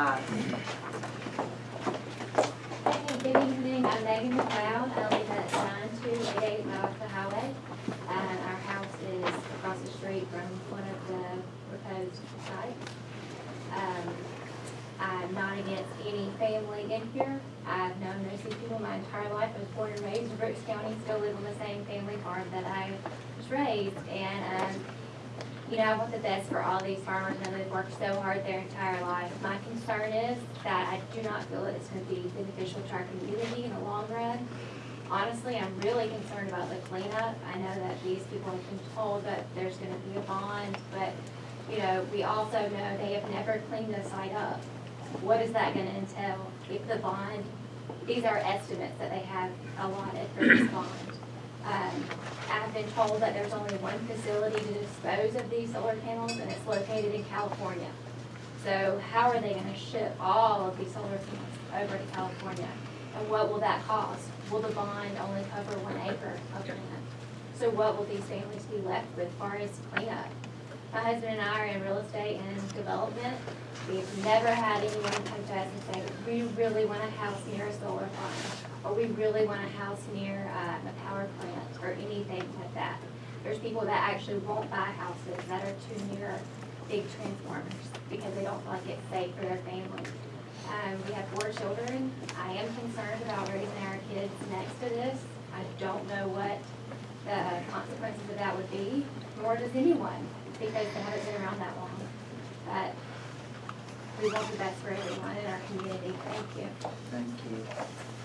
Aye. Good evening, I'm Megan McLeod, I live at nine two eight eight Malaka Highway. And our house is across the street from one of the proposed sites. Um, I'm not against any family in here, I've known most of these people my entire life, I was born and raised in Brooks County, still live on the same family farm that I was raised. And, um, you know, I want the best for all these farmers, and they've worked so hard their entire life. My concern is that I do not feel it's gonna be beneficial to our community in the long run. Honestly, I'm really concerned about the cleanup. I know that these people have been told that there's gonna be a bond, but, you know, we also know they have never cleaned the site up. What is that gonna entail if the bond, these are estimates that they have allotted for this bond. Been told that there's only one facility to dispose of these solar panels, and it's located in California. So how are they gonna ship all of these solar panels over to California? And what will that cost? Will the bond only cover one acre of land? So what will these families be left with as far as cleanup? My husband and I are in real estate and development. We've never had anyone come to us and say, we really want a house near a solar farm, or we really want a house near um, a power plant, or anything like that. There's people that actually won't buy houses that are too near big transformers, because they don't feel like it's safe for their family. Um, we have four children. I am concerned about raising our kids next to this. I don't know what the consequences of that would be, nor does anyone, because they haven't been around that long. But we want the best for everyone in our community. Thank you. Thank you.